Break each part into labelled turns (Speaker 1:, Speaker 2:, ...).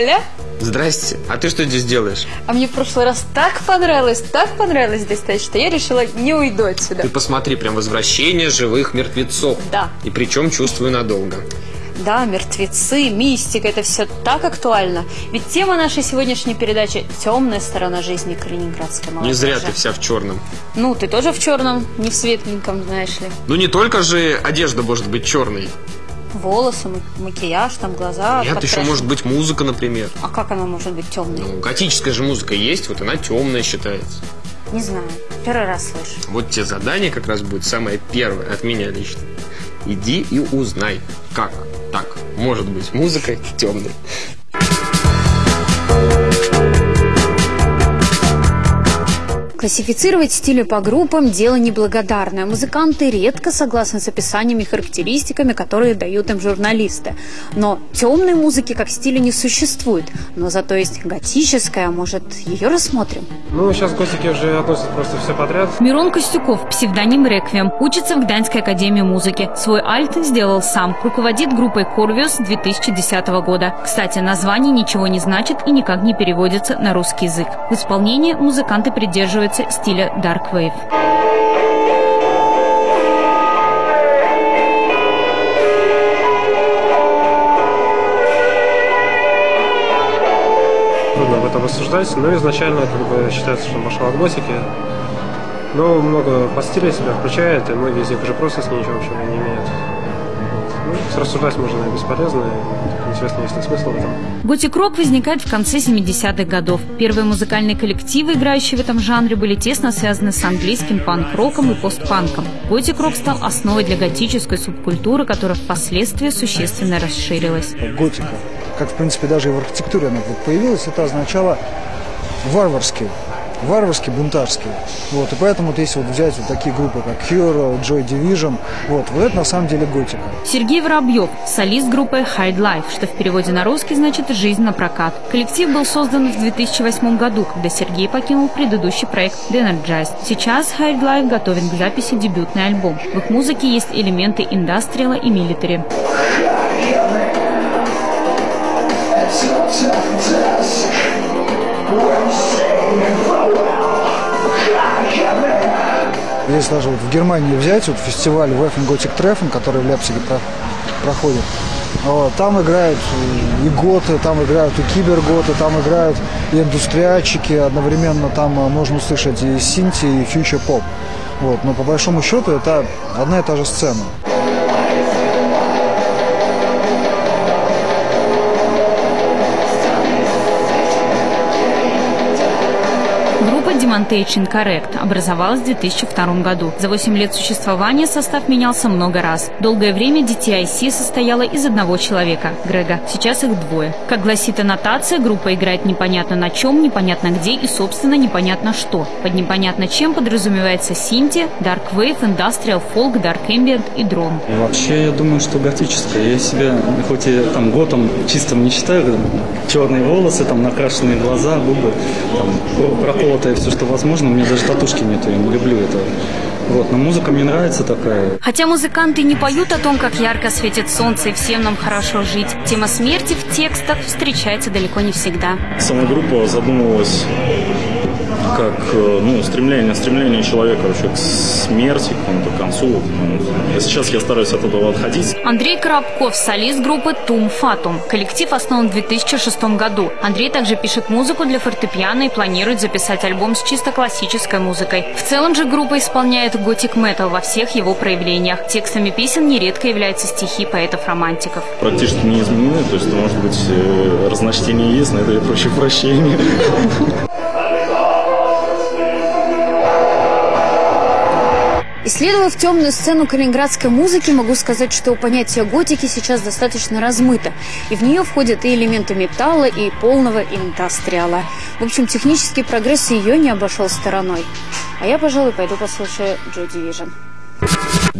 Speaker 1: Ля-ля.
Speaker 2: Здрасте. А ты что здесь делаешь?
Speaker 1: А мне в прошлый раз так понравилось, так понравилось здесь стоять, что я решила не уйду отсюда.
Speaker 2: Ты посмотри, прям возвращение живых мертвецов.
Speaker 1: Да.
Speaker 2: И причем чувствую надолго.
Speaker 1: Да, мертвецы, мистика, это все так актуально. Ведь тема нашей сегодняшней передачи – темная сторона жизни калининградской молодежи.
Speaker 2: Не зря ты вся в черном.
Speaker 1: Ну, ты тоже в черном, не в светленьком, знаешь ли.
Speaker 2: Ну не только же одежда может быть черной.
Speaker 1: Волосы, макияж, там глаза.
Speaker 2: Нет, еще может быть музыка, например.
Speaker 1: А как она может быть темной?
Speaker 2: Ну, готическая же музыка есть, вот она темная считается.
Speaker 1: Не знаю, первый раз слышу.
Speaker 2: Вот те задания как раз будет самое первое от меня лично. Иди и узнай, как так может быть музыка темной.
Speaker 1: Классифицировать стили по группам – дело неблагодарное. Музыканты редко согласны с описаниями и характеристиками, которые дают им журналисты. Но темной музыки как стиля не существует. Но зато есть готическая, может, ее рассмотрим?
Speaker 3: Ну, сейчас готики уже относят просто все подряд.
Speaker 4: Мирон Костюков, псевдоним Реквием, учится в Гданьской академии музыки. Свой альт сделал сам. Руководит группой Корвиус 2010 года. Кстати, название ничего не значит и никак не переводится на русский язык. В исполнении музыканты придерживаются стиля Dark Wave.
Speaker 3: Трудно об этом рассуждать, но изначально как бы считается, что от готики. Но много по стилю себя включает, и многие из них уже просто с ней ничего общего не имеют. Ну, рассуждать можно бесполезно, интересно, есть ли смысл в этом.
Speaker 4: Готик-рок возникает в конце 70-х годов. Первые музыкальные коллективы, играющие в этом жанре, были тесно связаны с английским панк-роком и постпанком. Готик-рок стал основой для готической субкультуры, которая впоследствии существенно расширилась.
Speaker 5: Готика, как в принципе даже и в архитектуре она появилась, это означало варварский варварский, бунтарский. Вот, и поэтому вот если вот взять вот такие группы, как Cure, Joy Division, вот, вот это на самом деле готика.
Speaker 4: Сергей Воробьев, солист группы Hide Life, что в переводе на русский значит «жизнь на прокат». Коллектив был создан в 2008 году, когда Сергей покинул предыдущий проект The Energized. Сейчас Hide Life готовит к записи дебютный альбом. В их музыке есть элементы индастриала и милитари.
Speaker 5: Если даже вот в Германии взять вот фестиваль Waffen Gothic Treffen, который в Лейпциге про проходит, там играют и готы, там играют и киберготы, там играют и индустриальщики, одновременно там э, можно услышать и синти, и фьючер-поп. Вот, но по большому счету это одна и та же сцена.
Speaker 4: Demontage Incorrect образовалась в 2002 году. За 8 лет существования состав менялся много раз. Долгое время DTIC состояла из одного человека – Грега. Сейчас их двое. Как гласит аннотация, группа играет непонятно на чем, непонятно где и, собственно, непонятно что. Под непонятно чем подразумевается синти, Dark Wave, Industrial Folk, Dark Ambient и дрон.
Speaker 6: Вообще, я думаю, что готическая. Я себя, хоть и там готом чистым не считаю, черные волосы, там накрашенные глаза, губы, там, проколотое все, что возможно. У меня даже татушки нет, я не люблю это. Вот, но музыка мне нравится такая.
Speaker 4: Хотя музыканты не поют о том, как ярко светит солнце и всем нам хорошо жить, тема смерти в текстах встречается далеко не всегда.
Speaker 7: Сама группа задумывалась как э, ну, стремление, стремление человека вообще к смерти, к какому-то концу. И сейчас я стараюсь от этого отходить.
Speaker 4: Андрей Коробков, солист группы Тум Фатум. Коллектив основан в 2006 году. Андрей также пишет музыку для фортепиано и планирует записать альбом с чисто классической музыкой. В целом же группа исполняет готик метал во всех его проявлениях. Текстами песен нередко являются стихи поэтов-романтиков.
Speaker 7: Практически не изменены, то есть, может быть, э, разночтение есть, но это я проще прощения.
Speaker 1: Исследовав темную сцену калининградской музыки, могу сказать, что понятие готики сейчас достаточно размыто. И в нее входят и элементы металла, и полного индастриала. В общем, технический прогресс ее не обошел стороной. А я, пожалуй, пойду послушаю Joy Division.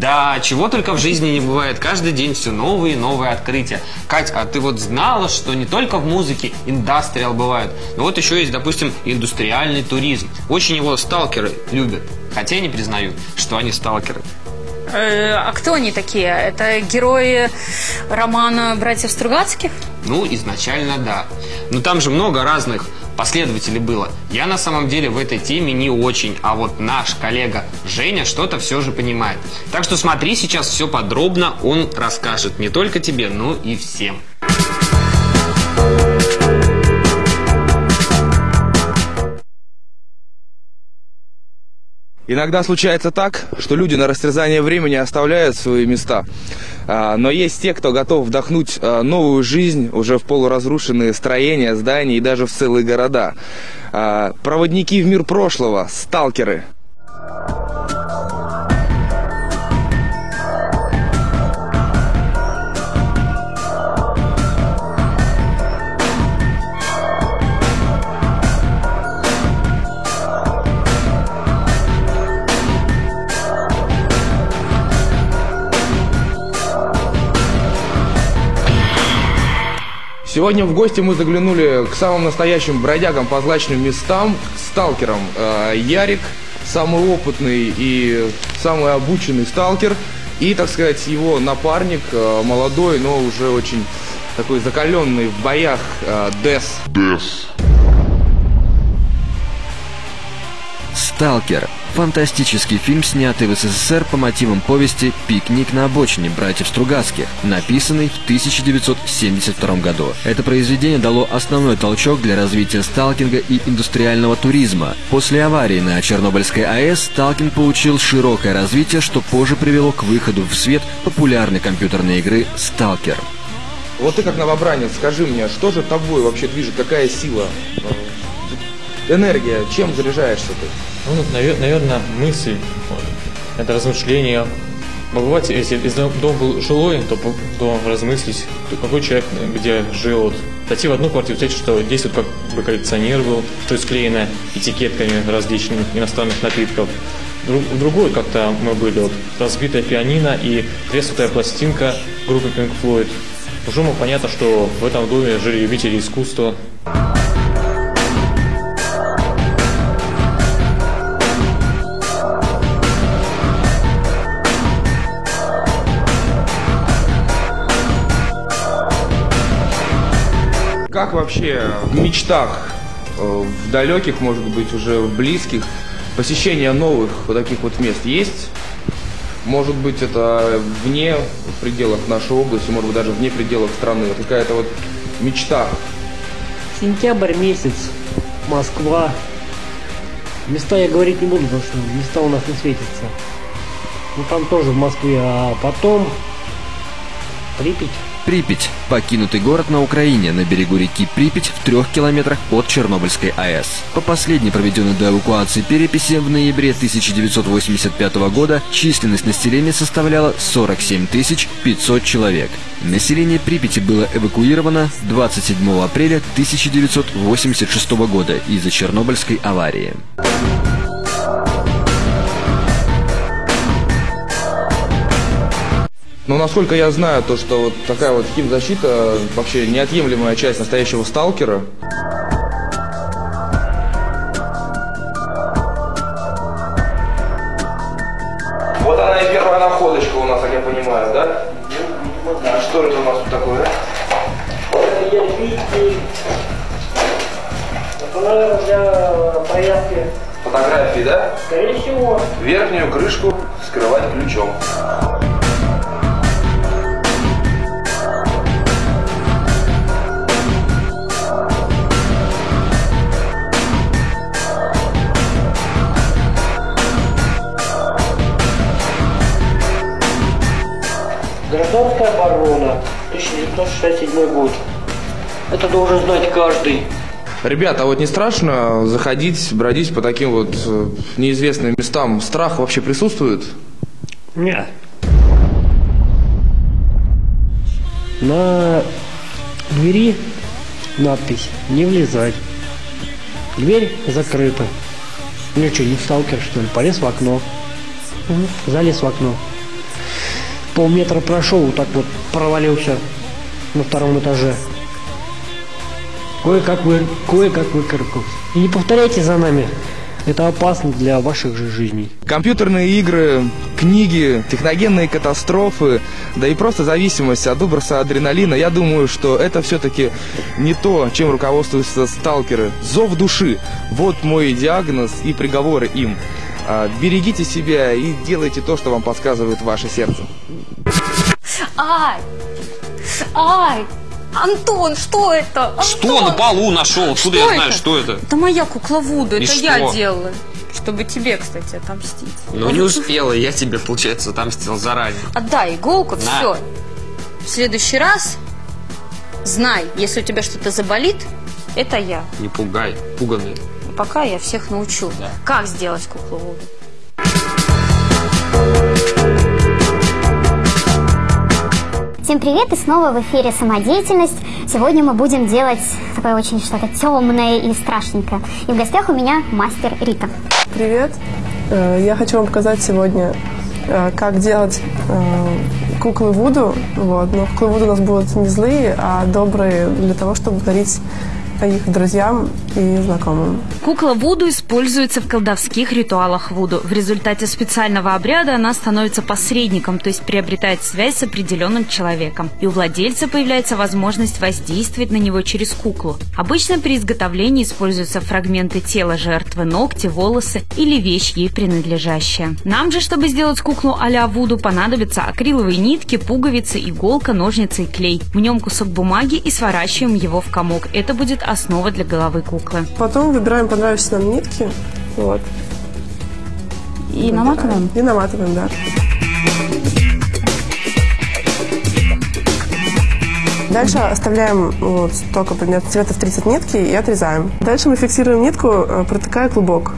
Speaker 2: Да, чего только в жизни не бывает. Каждый день все новые и новые открытия. Кать, а ты вот знала, что не только в музыке индастриал бывает, но вот еще есть, допустим, индустриальный туризм. Очень его сталкеры любят, хотя не признают, что они сталкеры.
Speaker 1: Э, а кто они такие? Это герои романа «Братьев Стругацких»?
Speaker 2: Ну, изначально да. Но там же много разных последователей было. Я на самом деле в этой теме не очень, а вот наш коллега Женя что-то все же понимает. Так что смотри сейчас все подробно, он расскажет не только тебе, но и всем.
Speaker 8: Иногда случается так, что люди на растерзание времени оставляют свои места. А, но есть те, кто готов вдохнуть а, новую жизнь уже в полуразрушенные строения, здания и даже в целые города. А, проводники в мир прошлого, сталкеры – Сегодня в гости мы заглянули к самым настоящим бродягам по злачным местам, к сталкерам. Э, Ярик, самый опытный и самый обученный сталкер, и, так сказать, его напарник, э, молодой, но уже очень такой закаленный в боях, э, Дес. Дес.
Speaker 9: «Сталкер» – фантастический фильм, снятый в СССР по мотивам повести «Пикник на обочине» братьев Стругацких, написанный в 1972 году. Это произведение дало основной толчок для развития сталкинга и индустриального туризма. После аварии на Чернобыльской АЭС сталкинг получил широкое развитие, что позже привело к выходу в свет популярной компьютерной игры «Сталкер».
Speaker 8: Вот ты как новобранец, скажи мне, что же тобой вообще движет, какая сила энергия, чем заряжаешься ты?
Speaker 10: Ну, наверное, мысль, это размышление. Бывает, если дом был жилой, то, то размыслить, какой человек где жил. Зайти в одну квартиру, взять, что здесь вот как бы коллекционер был, что склеено этикетками различных иностранных напитков. В другой как-то мы были, вот, разбитая пианино и треснутая пластинка группы Pink Floyd. Уже понятно, что в этом доме жили любители искусства.
Speaker 8: Как вообще в мечтах, э, в далеких, может быть, уже в близких, посещение новых вот таких вот мест есть? Может быть, это вне пределов нашей области, может быть, даже вне пределов страны. Какая-то вот мечта.
Speaker 11: Сентябрь месяц, Москва. Места я говорить не буду, потому что места у нас не светятся. Ну там тоже в Москве, а потом Припять.
Speaker 9: Припять – покинутый город на Украине на берегу реки Припять в трех километрах от Чернобыльской АЭС. По последней проведенной до эвакуации переписи в ноябре 1985 года численность населения составляла 47 500 человек. Население Припяти было эвакуировано 27 апреля 1986 года из-за Чернобыльской аварии.
Speaker 8: Но насколько я знаю, то что вот такая вот химзащита вообще неотъемлемая часть настоящего сталкера. Вот она и первая находочка у нас, как я понимаю, да? А что это у нас тут такое?
Speaker 11: Это для проявки.
Speaker 8: Фотографии, да?
Speaker 11: Скорее всего.
Speaker 8: Верхнюю крышку скрывать ключом.
Speaker 11: Гражданская оборона, 1967 год. Это должен знать каждый.
Speaker 8: Ребята, а вот не страшно заходить, бродить по таким вот э, неизвестным местам? Страх вообще присутствует?
Speaker 11: Нет. На двери надпись «Не влезать». Дверь закрыта. Ну что, не сталкер, что ли? Полез в окно. Залез в окно полметра прошел, вот так вот провалился на втором этаже. Кое-как вы, кое-как выкарабкался. И не повторяйте за нами Это опасно для ваших же жизней.
Speaker 8: Компьютерные игры, книги, техногенные катастрофы, да и просто зависимость от выброса адреналина, я думаю, что это все-таки не то, чем руководствуются сталкеры. Зов души. Вот мой диагноз и приговоры им. А, берегите себя и делайте то, что вам подсказывает ваше сердце.
Speaker 1: Ай! Ай! Антон, что это? Антон!
Speaker 2: Что на полу нашел? Откуда
Speaker 1: Что
Speaker 2: я знаю,
Speaker 1: это?
Speaker 2: что это?
Speaker 1: Это моя кукла Вуду,
Speaker 2: И
Speaker 1: это
Speaker 2: что?
Speaker 1: я делала. Чтобы тебе, кстати, отомстить.
Speaker 2: Ну не успела, я тебе, получается, отомстил заранее.
Speaker 1: Отдай иголку,
Speaker 2: На.
Speaker 1: все. В следующий раз знай, если у тебя что-то заболит, это я.
Speaker 2: Не пугай, пуганый.
Speaker 1: Пока я всех научу. Как сделать куклу Вуду.
Speaker 12: Всем привет и снова в эфире «Самодеятельность». Сегодня мы будем делать такое очень что-то темное и страшненькое. И в гостях у меня мастер Рита.
Speaker 13: Привет! Э, Я хочу вам показать сегодня, э, как делать э, куклы Вуду. Вот. Но куклы Вуду у нас будут не злые, а добрые для того, чтобы дарить их друзьям и знакомым.
Speaker 4: Кукла Вуду используется в колдовских ритуалах Вуду. В результате специального обряда она становится посредником, то есть приобретает связь с определенным человеком. И у владельца появляется возможность воздействовать на него через куклу. Обычно при изготовлении используются фрагменты тела жертвы, ногти, волосы или вещь ей принадлежащая. Нам же, чтобы сделать куклу а-ля Вуду, понадобятся акриловые нитки, пуговицы, иголка, ножницы и клей. В нем кусок бумаги и сворачиваем его в комок. Это будет основа для головы куклы.
Speaker 13: Потом выбираем понравившиеся нам нитки. Вот.
Speaker 4: И наматываем?
Speaker 13: И наматываем, да. Дальше оставляем вот столько примерно цветов 30 нитки и отрезаем. Дальше мы фиксируем нитку, э, протыкая клубок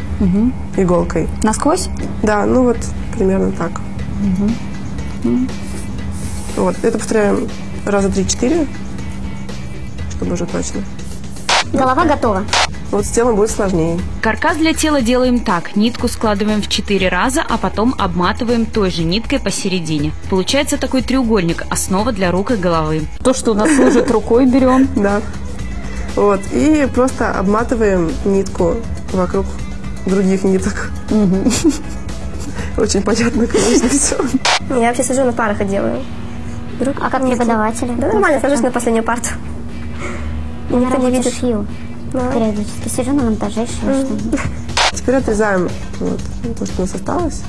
Speaker 13: иголкой.
Speaker 1: Насквозь?
Speaker 13: Да, ну вот примерно так. Вот, это повторяем раза три-четыре, чтобы уже точно.
Speaker 12: Голова готова.
Speaker 13: Вот с телом будет сложнее.
Speaker 4: Каркас для тела делаем так. Нитку складываем в 4 раза, а потом обматываем той же ниткой посередине. Получается такой треугольник, основа для рук и головы.
Speaker 1: То, что у нас служит рукой, берем.
Speaker 13: Да. Вот, и просто обматываем нитку вокруг других ниток. Очень понятно, конечно, все.
Speaker 14: Я вообще сижу на парах и делаю.
Speaker 12: А как преподаватели?
Speaker 14: Да нормально, сажусь на последнюю парту.
Speaker 12: Я
Speaker 14: Никто не
Speaker 12: работаю
Speaker 14: видит.
Speaker 12: шью. Периодически сижу на монтаже, шью что-нибудь.
Speaker 13: Теперь отрезаем вот, то, что у нас осталось.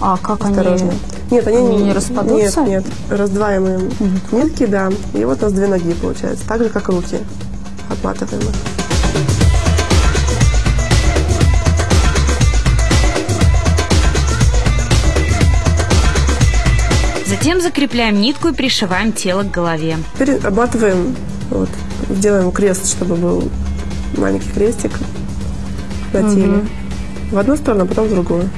Speaker 1: А как
Speaker 13: Осторожно. Нет, они,
Speaker 1: они не распадутся?
Speaker 13: Нет, нет. Раздваиваем нитки, да. И вот у нас две ноги получается. Так же, как руки. Обматываем их.
Speaker 4: Затем закрепляем нитку и пришиваем тело к голове.
Speaker 13: Теперь обматываем, вот, делаем крест, чтобы был маленький крестик на теле. В одну сторону, а потом в другую.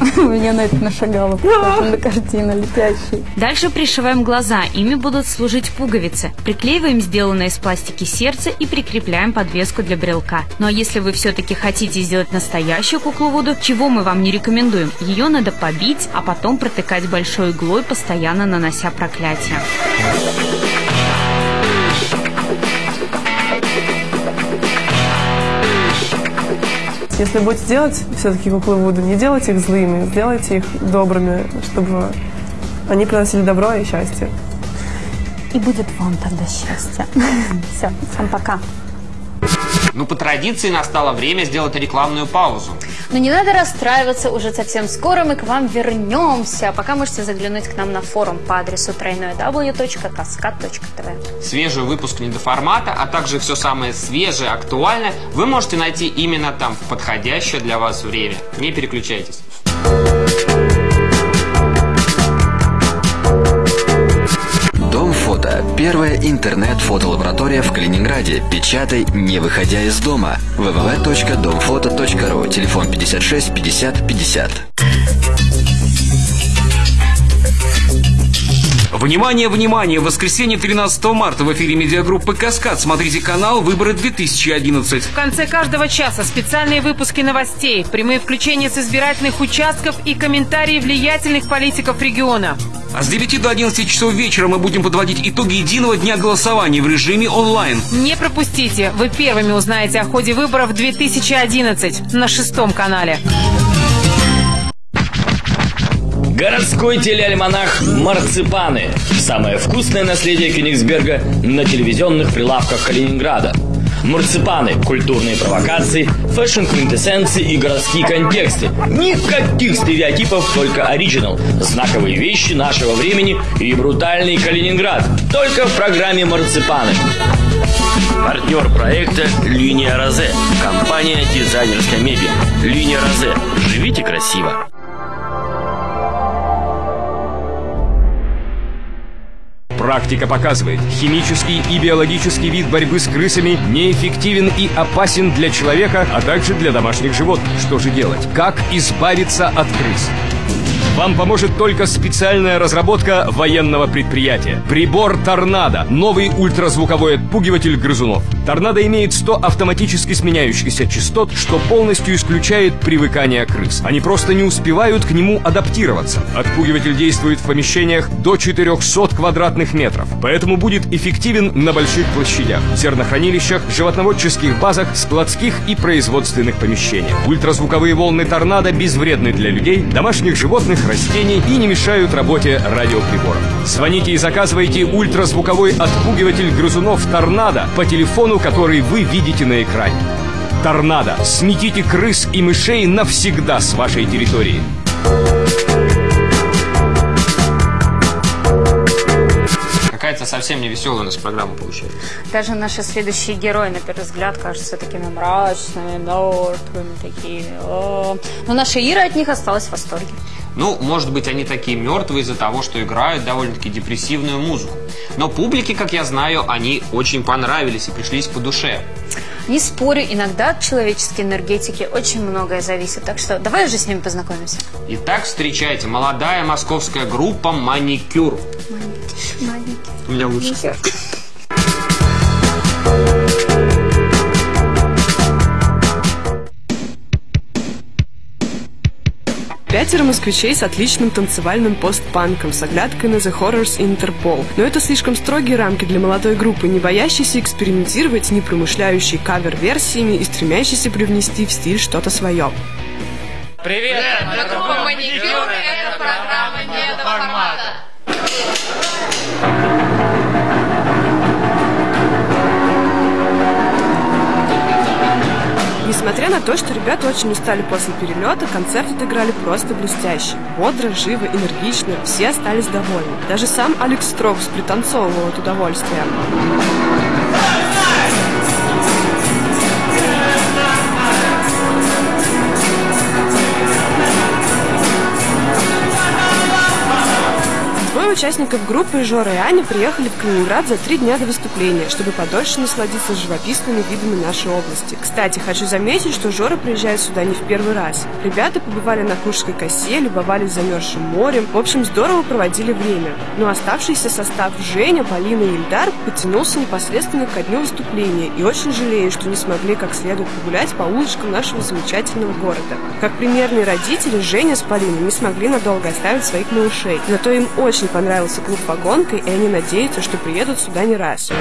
Speaker 1: У меня на это нашагало, на картину летящий.
Speaker 4: Дальше пришиваем глаза, ими будут служить пуговицы. Приклеиваем сделанное из пластики сердце и прикрепляем подвеску для брелка. Ну а если вы все-таки хотите сделать настоящую куклу Вуду, чего мы вам не рекомендуем? Ее надо побить, а потом протыкать большой иглой, постоянно нанося проклятие.
Speaker 13: Если будете делать все-таки куклы Вуду, не делайте их злыми, сделайте их добрыми, чтобы они приносили добро и счастье.
Speaker 1: И будет вам тогда счастье. Все, всем пока.
Speaker 2: Ну, по традиции настало время сделать рекламную паузу.
Speaker 1: Но не надо расстраиваться, уже совсем скоро мы к вам вернемся. Пока можете заглянуть к нам на форум по адресу www.cascad.tv.
Speaker 2: Свежий выпуск недоформата, а также все самое свежее, актуальное вы можете найти именно там, в подходящее для вас время. Не переключайтесь.
Speaker 9: Первая интернет-фотолаборатория в Калининграде. Печатай, не выходя из дома. www.domfoto.ru. Телефон 56 50 50.
Speaker 15: Внимание, внимание! В воскресенье 13 марта в эфире медиагруппы «Каскад» смотрите канал «Выборы 2011».
Speaker 16: В конце каждого часа специальные выпуски новостей, прямые включения с избирательных участков и комментарии влиятельных политиков региона.
Speaker 15: А с 9 до 11 часов вечера мы будем подводить итоги единого дня голосования в режиме онлайн.
Speaker 16: Не пропустите! Вы первыми узнаете о ходе выборов 2011 на шестом канале.
Speaker 17: Городской телеальманах «Марципаны». Самое вкусное наследие Кёнигсберга на телевизионных прилавках Калининграда. Марципаны, культурные провокации, fashion-квинтэссенции и городские контексты. Никаких стереотипов, только оригинал. Знаковые вещи нашего времени и брутальный Калининград. Только в программе «Марципаны». Партнер проекта «Линия Розе». Компания «Дизайнерская мебель». «Линия Розе». Живите красиво.
Speaker 18: Практика показывает, химический и биологический вид борьбы с крысами неэффективен и опасен для человека, а также для домашних животных. Что же делать? Как избавиться от крыс? Вам поможет только специальная разработка военного предприятия. Прибор «Торнадо» – новый ультразвуковой отпугиватель грызунов. «Торнадо» имеет 100 автоматически сменяющихся частот, что полностью исключает привыкание крыс. Они просто не успевают к нему адаптироваться. Отпугиватель действует в помещениях до 400 квадратных метров, поэтому будет эффективен на больших площадях, зернохранилищах, животноводческих базах, складских и производственных помещениях. Ультразвуковые волны «Торнадо» безвредны для людей, домашних животных, растений и не мешают работе радиоприборов. Звоните и заказывайте ультразвуковой отпугиватель грызунов «Торнадо» по телефону, который вы видите на экране. «Торнадо» – сметите крыс и мышей навсегда с вашей территории.
Speaker 2: Какая-то совсем не веселая у нас программа получается.
Speaker 1: Даже наши следующие герои, на первый взгляд, кажутся такими мрачными, мертвыми, такими. О. Но наша Ира от них осталась в восторге.
Speaker 2: Ну, может быть, они такие мертвые из-за того, что играют довольно-таки депрессивную музыку. Но публике, как я знаю, они очень понравились и пришлись по душе.
Speaker 1: Не спорю, иногда от человеческой энергетики очень многое зависит. Так что давай уже с ними познакомимся.
Speaker 2: Итак, встречайте, молодая московская группа «Маникюр».
Speaker 1: Маленький.
Speaker 2: У меня лучше.
Speaker 19: Пятеро москвичей с отличным танцевальным постпанком с оглядкой на The Horrors и Интерпол. Но это слишком строгие рамки для молодой группы, не боящейся экспериментировать, не промышляющей кавер-версиями и стремящейся привнести в стиль что-то свое.
Speaker 20: Привет! Мы группа «Маникюр» это программа не до формата.
Speaker 19: Несмотря на то, что ребята очень устали после перелета, концерт отыграли просто блестяще. Бодро, живо, энергично, все остались довольны. Даже сам Алекс Строкс пританцовывал от удовольствия. Участников группы Жора и Аня приехали в Калининград за три дня до выступления, чтобы подольше насладиться живописными видами нашей области. Кстати, хочу заметить, что Жора приезжает сюда не в первый раз. Ребята побывали на Куршской косе, любовались замерзшим морем. В общем, здорово проводили время. Но оставшийся состав Женя, Полина и Ильдар потянулся непосредственно ко дню выступления и очень жалею, что не смогли как следует погулять по улочкам нашего замечательного города. Как примерные родители, Женя с Полиной не смогли надолго оставить своих малышей. Зато им очень понравился клуб «Вагонка», и они надеются, что приедут сюда не раз.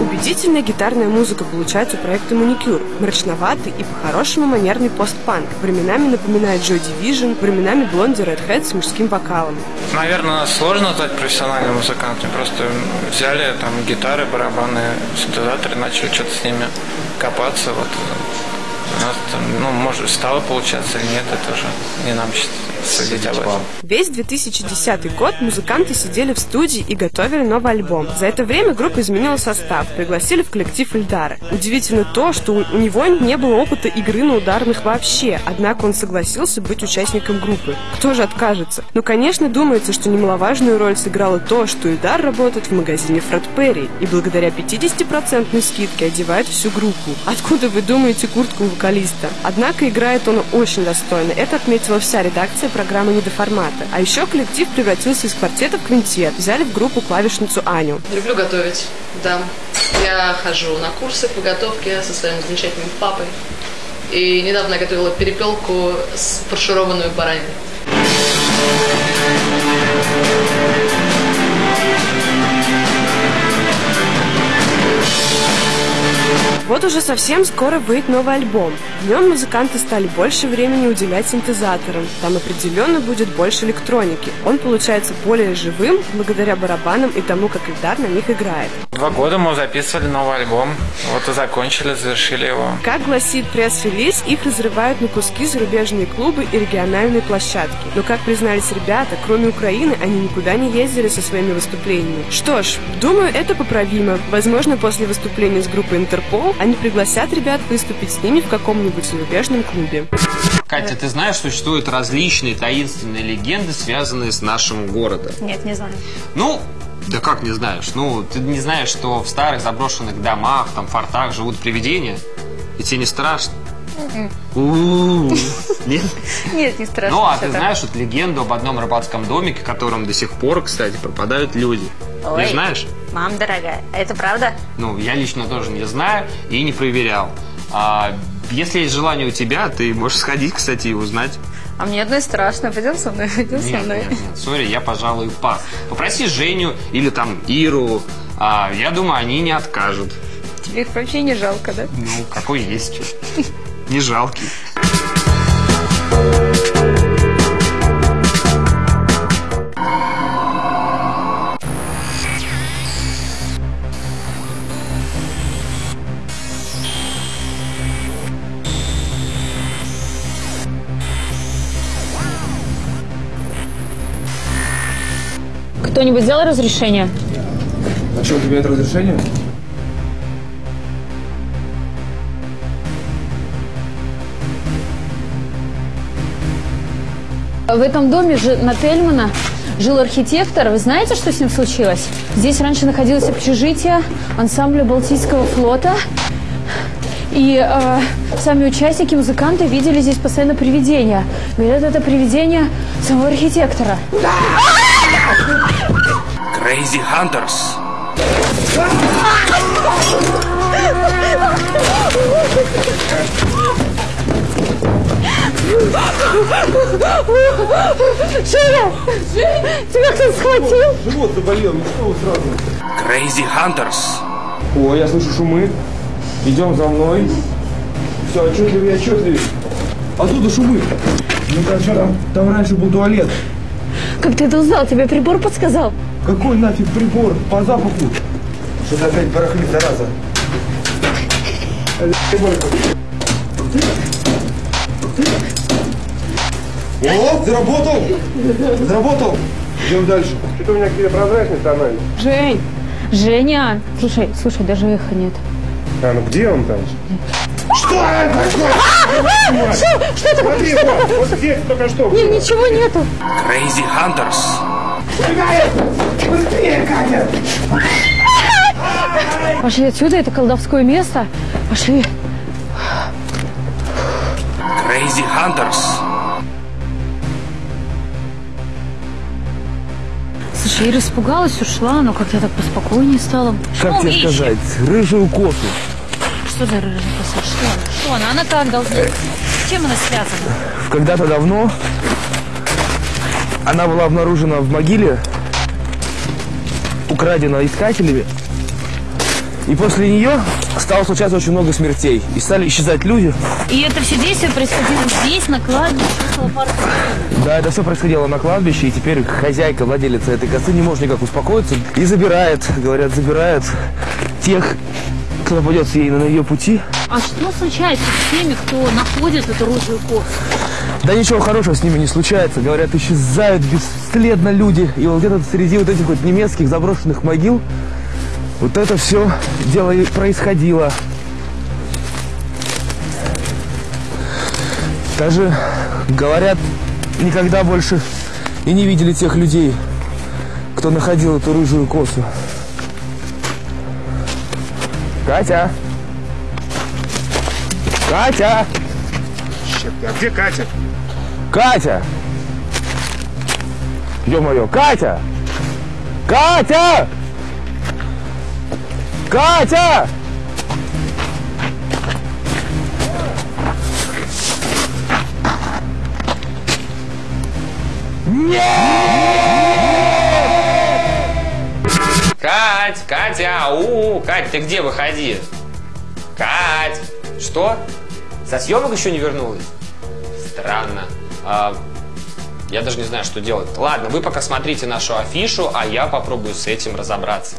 Speaker 19: Убедительная гитарная музыка получается у проекта «Маникюр». Мрачноватый и по-хорошему манерный постпанк. Временами напоминает Joy Division, временами Блонди Red Hat с мужским вокалом.
Speaker 21: Наверное, сложно стать профессиональным музыкантом. Просто взяли там гитары, барабаны, синтезаторы, начали что-то с ними копаться. Вот ну, может, стало получаться или нет, это уже не нам судить об этом.
Speaker 19: Весь 2010 год музыканты сидели в студии и готовили новый альбом. За это время группа изменила состав, пригласили в коллектив Эльдара. Удивительно то, что у него не было опыта игры на ударных вообще, однако он согласился быть участником группы. Кто же откажется? Ну, конечно, думается, что немаловажную роль сыграло то, что Эльдар работает в магазине Фред Перри и благодаря 50% скидке одевает всю группу. Откуда вы думаете куртку вокалиста? Однако играет он очень достойно. Это отметила вся редакция программы «Не до формата». А еще коллектив превратился из квартета в квинтет. Взяли в группу клавишницу Аню.
Speaker 22: Люблю готовить, да. Я хожу на курсы по готовке со своим замечательным папой. И недавно я готовила перепелку с фаршированную бараниной.
Speaker 19: Вот уже совсем скоро выйдет новый альбом. В нем музыканты стали больше времени уделять синтезаторам. Там определенно будет больше электроники. Он получается более живым благодаря барабанам и тому, как Ильдар на них играет.
Speaker 21: Два года мы записывали новый альбом. Вот и закончили, завершили его.
Speaker 19: Как гласит пресс-релиз, их разрывают на куски зарубежные клубы и региональные площадки. Но, как признались ребята, кроме Украины, они никуда не ездили со своими выступлениями. Что ж, думаю, это поправимо. Возможно, после выступления с группой Интерпол они пригласят ребят выступить с ними в каком-нибудь зарубежном клубе.
Speaker 2: Катя, ты знаешь, существуют различные таинственные легенды, связанные с нашим городом?
Speaker 23: Нет, не знаю.
Speaker 2: Ну, да как не знаешь? Ну, ты не знаешь, что в старых заброшенных домах, там, фортах живут привидения? И тебе не страшно? У-у-у. Нет?
Speaker 23: Нет, не страшно.
Speaker 2: Ну, а ты знаешь вот легенду об одном рыбацком домике, в котором до сих пор, кстати, пропадают люди?
Speaker 23: Ой.
Speaker 2: Не знаешь?
Speaker 23: Мам дорогая, а это правда?
Speaker 2: Ну, я лично тоже не знаю и не проверял. А если есть желание у тебя, ты можешь сходить, кстати, и узнать.
Speaker 23: А мне одной страшно. Пойдем со мной, пойдем со мной.
Speaker 2: нет, нет, сори, я, пожалуй, пас. Попроси Женю или там Иру. А, я думаю, они не откажут.
Speaker 23: Тебе их вообще не жалко, да?
Speaker 2: Ну, какой есть. Не жалкий.
Speaker 1: Кто-нибудь взял разрешение?
Speaker 8: А что, у тебя нет разрешения?
Speaker 1: В этом доме же на Тельмана жил архитектор. Вы знаете, что с ним случилось? Здесь раньше находилось общежитие ансамбля Балтийского флота. И э, сами участники, музыканты видели здесь постоянно привидения. Говорят, это привидение самого архитектора.
Speaker 15: Crazy Hunters.
Speaker 1: Женя! Тебя кто схватил?
Speaker 8: Живот заболел, ну что вы сразу?
Speaker 15: Crazy Hunters.
Speaker 8: О, я слышу шумы. Идем за мной. Все, отчетливее, отчетливее. Оттуда шумы. Ну-ка, что там? Там раньше был туалет.
Speaker 1: Как ты это узнал? Тебе прибор подсказал?
Speaker 8: Какой нафиг прибор? По запаху. Что-то опять барахлит, зараза. О, заработал! Заработал! Идем дальше. Что-то у меня какие-то прозрачные тонали.
Speaker 1: Жень! Женя! Слушай, слушай, даже эха нет.
Speaker 8: А, ну где он там? Что это
Speaker 1: А, Что? Что это?
Speaker 8: Смотри, вот, вот здесь только что.
Speaker 1: Нет, ничего нету.
Speaker 15: Crazy Hunters.
Speaker 8: Быстрее, Катя!
Speaker 1: Пошли отсюда, это колдовское место. Пошли.
Speaker 15: Crazy Hunters.
Speaker 1: Слушай, Ира испугалась, ушла, но как-то так поспокойнее стало.
Speaker 8: Как
Speaker 1: Что
Speaker 8: тебе
Speaker 1: ищет?
Speaker 8: сказать? Рыжую косу.
Speaker 1: Что за рыжая коса? Что? Что она? Она как должна? С чем она связана?
Speaker 8: Когда-то давно она была обнаружена в могиле, украдена искателями. И после нее стало случаться очень много смертей. И стали исчезать люди.
Speaker 1: И это все действие происходило здесь, на кладбище, около парка.
Speaker 8: Да, это все происходило на кладбище, и теперь хозяйка, владелица этой косы не может никак успокоиться. И забирает, говорят, забирает тех, кто попадется ей на ее пути.
Speaker 1: А что случается с теми, кто находит эту рыжую косу?
Speaker 8: Да ничего хорошего с ними не случается. Говорят, исчезают бесследно люди. И вот где-то среди вот этих вот немецких заброшенных могил вот это все дело и происходило. Даже, говорят, никогда больше и не видели тех людей, кто находил эту рыжую косу. Катя! Катя!
Speaker 24: Черт, а где Катя?
Speaker 8: Катя! Ё-моё, Катя! Катя! Катя!
Speaker 2: Кать, Катя, ау, Кать, ты где, выходи? Кать, что? Со съемок еще не вернулась? Странно. А, я даже не знаю, что делать. Ладно, вы пока смотрите нашу афишу, а я попробую с этим разобраться.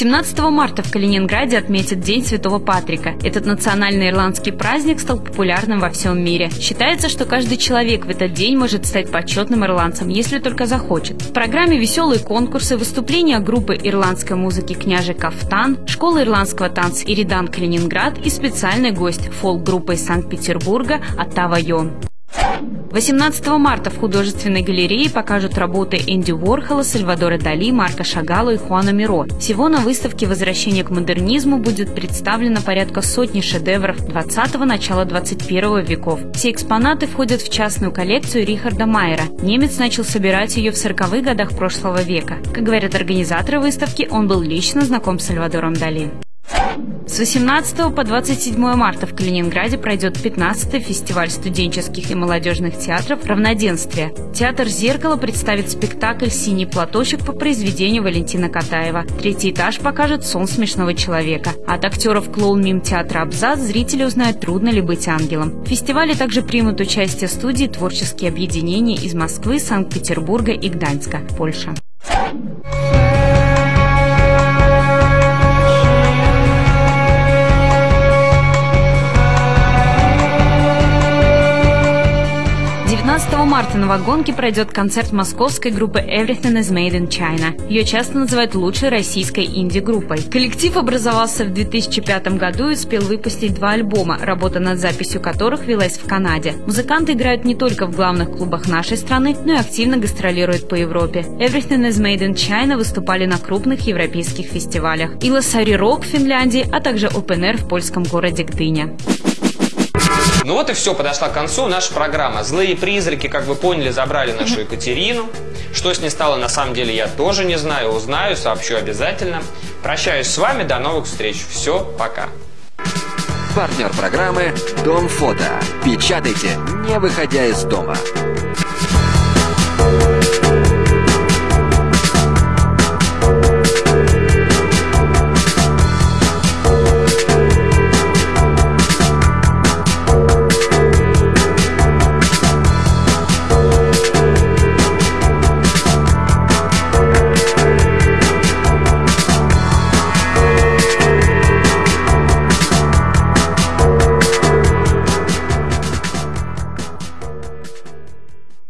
Speaker 4: 17 марта в Калининграде отметят День Святого Патрика. Этот национальный ирландский праздник стал популярным во всем мире. Считается, что каждый человек в этот день может стать почетным ирландцем, если только захочет. В программе веселые конкурсы, выступления группы ирландской музыки «Княже Кафтан», школа ирландского танца «Иридан Калининград» и специальный гость фолк-группы из Санкт-Петербурга «Оттава Йон». 18 марта в художественной галерее покажут работы Энди Уорхола, Сальвадора Дали, Марка Шагала и Хуана Миро. Всего на выставке «Возвращение к модернизму» будет представлено порядка сотни шедевров 20-го, начала 21 веков. Все экспонаты входят в частную коллекцию Рихарда Майера. Немец начал собирать ее в 40-х годах прошлого века. Как говорят организаторы выставки, он был лично знаком с Сальвадором Дали. С 18 по 27 марта в Калининграде пройдет 15-й фестиваль студенческих и молодежных театров «Равноденствие». Театр «Зеркало» представит спектакль «Синий платочек» по произведению Валентина Катаева. Третий этаж покажет «Сон смешного человека». От актеров клоун-мим театра «Абзац» зрители узнают, трудно ли быть ангелом. В фестивале также примут участие студии «Творческие объединения» из Москвы, Санкт-Петербурга и Гданьска, Польша. Марта на Вагонке пройдет концерт московской группы Everything is Made in China. Ее часто называют лучшей российской инди-группой. Коллектив образовался в 2005 году и успел выпустить два альбома, работа над записью которых велась в Канаде. Музыканты играют не только в главных клубах нашей страны, но и активно гастролируют по Европе. Everything is Made in China выступали на крупных европейских фестивалях. Илосари Рок в Финляндии, а также Open Air в польском городе Гдыня.
Speaker 2: Ну вот и все, подошла к концу наша программа. Злые призраки, как вы поняли, забрали нашу Екатерину. Что с ней стало, на самом деле, я тоже не знаю. Узнаю, сообщу обязательно. Прощаюсь с вами, до новых встреч. Все, пока.
Speaker 9: Партнер программы «Дом фото». Печатайте, не выходя из дома.